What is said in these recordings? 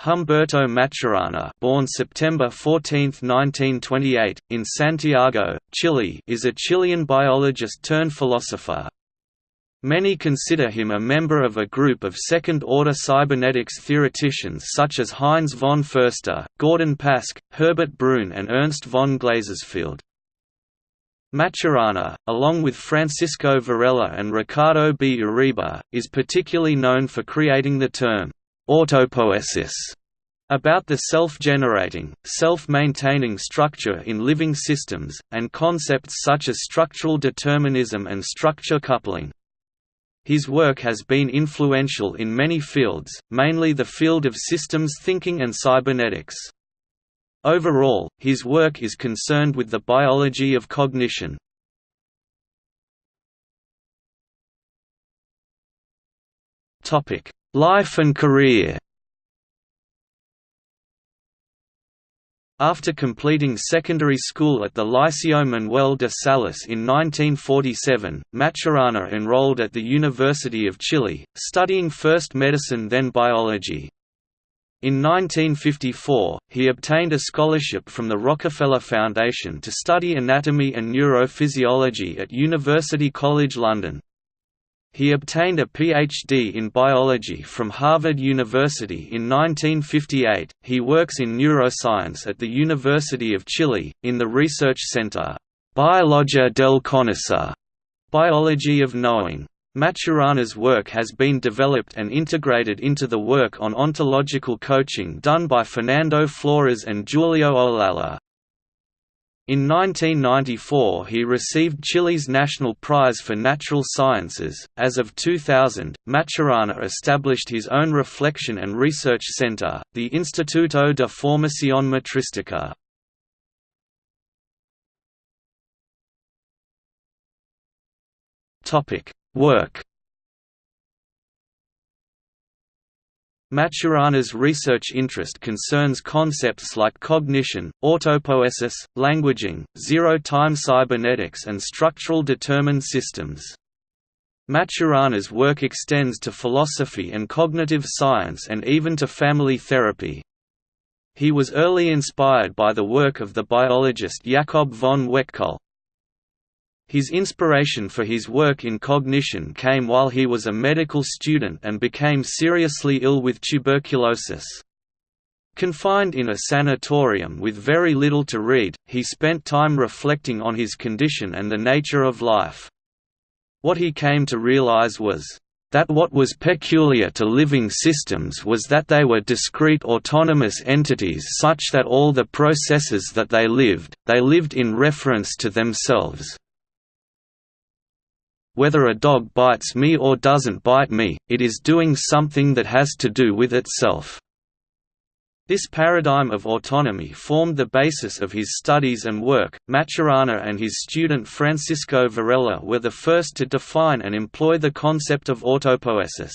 Humberto Maturana born September 14, 1928, in Santiago, Chile is a Chilean biologist turned philosopher. Many consider him a member of a group of second-order cybernetics theoreticians such as Heinz von Förster, Gordon Pask, Herbert Brun and Ernst von Glasersfeld. Maturana, along with Francisco Varela and Ricardo B. Uribe, is particularly known for creating the term autopoiesis about the self-generating, self-maintaining structure in living systems, and concepts such as structural determinism and structure coupling. His work has been influential in many fields, mainly the field of systems thinking and cybernetics. Overall, his work is concerned with the biology of cognition. Life and career After completing secondary school at the Liceo Manuel de Salas in 1947, Maturana enrolled at the University of Chile, studying first medicine then biology. In 1954, he obtained a scholarship from the Rockefeller Foundation to study anatomy and neurophysiology at University College London. He obtained a Ph.D. in biology from Harvard University in 1958. He works in neuroscience at the University of Chile, in the research center, Biologia del Conocer, Biology of Knowing. Maturana's work has been developed and integrated into the work on ontological coaching done by Fernando Flores and Julio Olalla. In 1994 he received Chile's National Prize for Natural Sciences. As of 2000, Maturana established his own reflection and research center, the Instituto de Formación Matríztica. Topic: Work Maturana's research interest concerns concepts like cognition, autopoiesis, languaging, zero-time cybernetics and structural determined systems. Maturana's work extends to philosophy and cognitive science and even to family therapy. He was early inspired by the work of the biologist Jakob von Uexküll, his inspiration for his work in cognition came while he was a medical student and became seriously ill with tuberculosis. Confined in a sanatorium with very little to read, he spent time reflecting on his condition and the nature of life. What he came to realize was, that what was peculiar to living systems was that they were discrete autonomous entities such that all the processes that they lived, they lived in reference to themselves. Whether a dog bites me or doesn't bite me, it is doing something that has to do with itself. This paradigm of autonomy formed the basis of his studies and work. Maturana and his student Francisco Varela were the first to define and employ the concept of autopoiesis.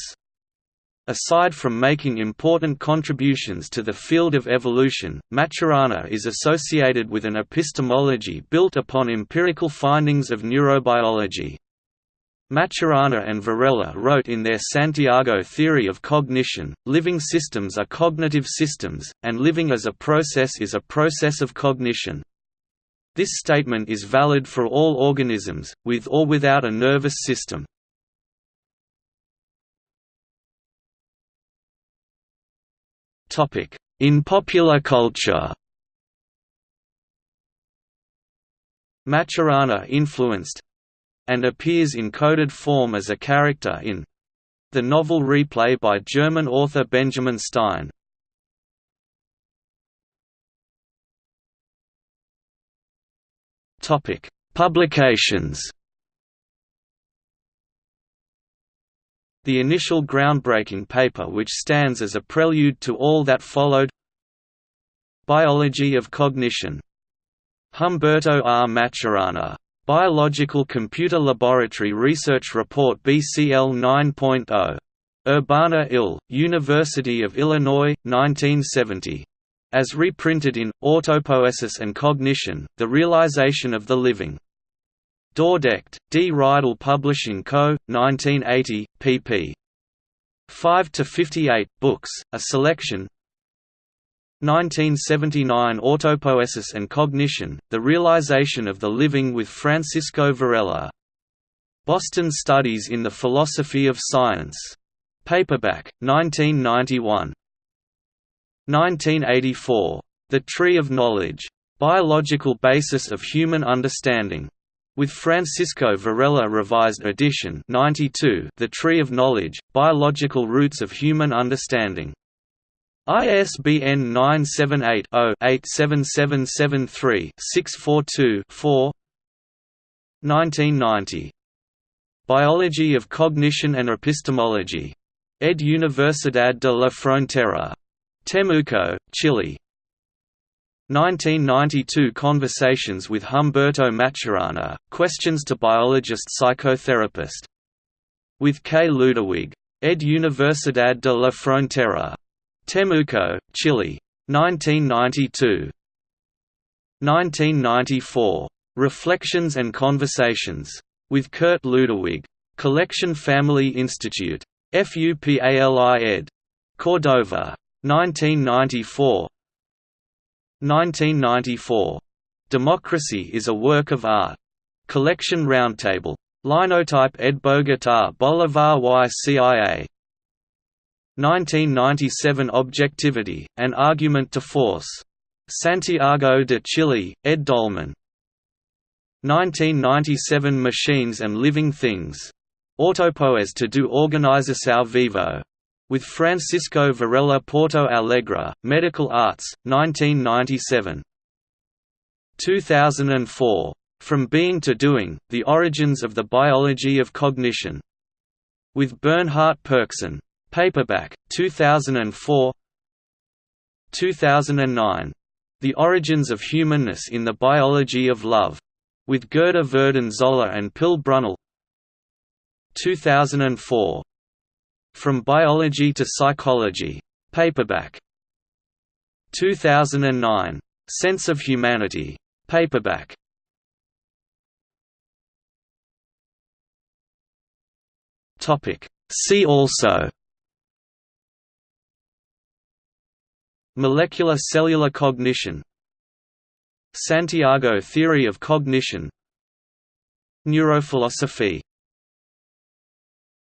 Aside from making important contributions to the field of evolution, Maturana is associated with an epistemology built upon empirical findings of neurobiology. Maturana and Varela wrote in their Santiago theory of cognition, living systems are cognitive systems, and living as a process is a process of cognition. This statement is valid for all organisms, with or without a nervous system. In popular culture Maturana influenced, and appears in coded form as a character in the novel Replay by German author Benjamin Stein. Topic: Publications. The initial groundbreaking paper which stands as a prelude to all that followed Biology of Cognition. Humberto R. Maturana Biological Computer Laboratory Research Report BCL 9.0. Urbana Ill, University of Illinois, 1970. As reprinted in, Autopoiesis and Cognition, The Realization of the Living. Dordrecht, D. Reidel Publishing Co., 1980, pp. 5–58, books, a selection 1979 Autopoiesis and Cognition, The Realization of the Living with Francisco Varela. Boston Studies in the Philosophy of Science. Paperback, 1991. 1984. The Tree of Knowledge. Biological Basis of Human Understanding. With Francisco Varela Revised Edition 92 The Tree of Knowledge, Biological Roots of Human Understanding. ISBN 978-0-87773-642-4 1990. Biology of Cognition and Epistemology. Ed Universidad de la Frontera. Temuco, Chile. 1992 Conversations with Humberto Maturana, Questions to Biologist Psychotherapist. With K. Ludewig. Ed Universidad de la Frontera. Temuco, Chile. 1992. 1994. Reflections and Conversations. With Kurt Ludewig. Collection Family Institute. FUPALI ed. Cordova. 1994 1994. Democracy is a Work of Art. Collection Roundtable. Linotype ed Bogotá Bolivar y CIA. 1997 Objectivity, An Argument to Force. Santiago de Chile, ed Dolmen. 1997 Machines and Living Things. Autopoes to do Organização Vivo. With Francisco Varela Porto Alegre, Medical Arts, 1997. 2004. From Being to Doing, The Origins of the Biology of Cognition. With Bernhard Pörksen. Paperback, 2004 2009. The Origins of Humanness in the Biology of Love. With Gerda Verden Zoller and Pille Bunnell 2004. From Biology to Psychology. Paperback. 2009. Sense of Humanity. Paperback. See also Molecular cellular cognition Santiago theory of cognition Neurophilosophy